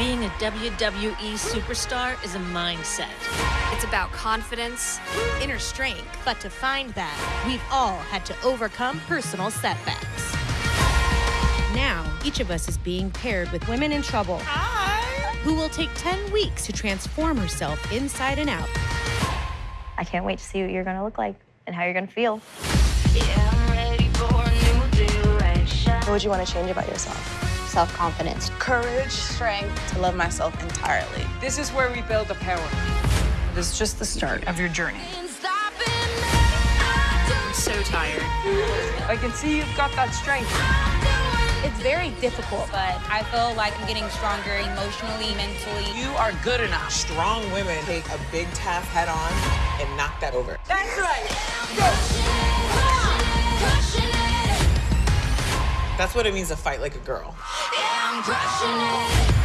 Being a WWE superstar is a mindset. It's about confidence, inner strength. But to find that, we've all had to overcome personal setbacks. Now, each of us is being paired with women in trouble. Hi. Who will take 10 weeks to transform herself inside and out. I can't wait to see what you're gonna look like and how you're gonna feel. Yeah, What would you want to change about yourself? Self-confidence. Courage, strength, to love myself entirely. This is where we build the power. This is just the start of your journey. I'm so tired. I can see you've got that strength. It's very difficult, but I feel like I'm getting stronger emotionally, mentally. You are good enough. Strong women take a big task head on and knock that over. That's right. That's what it means to fight like a girl. Yeah.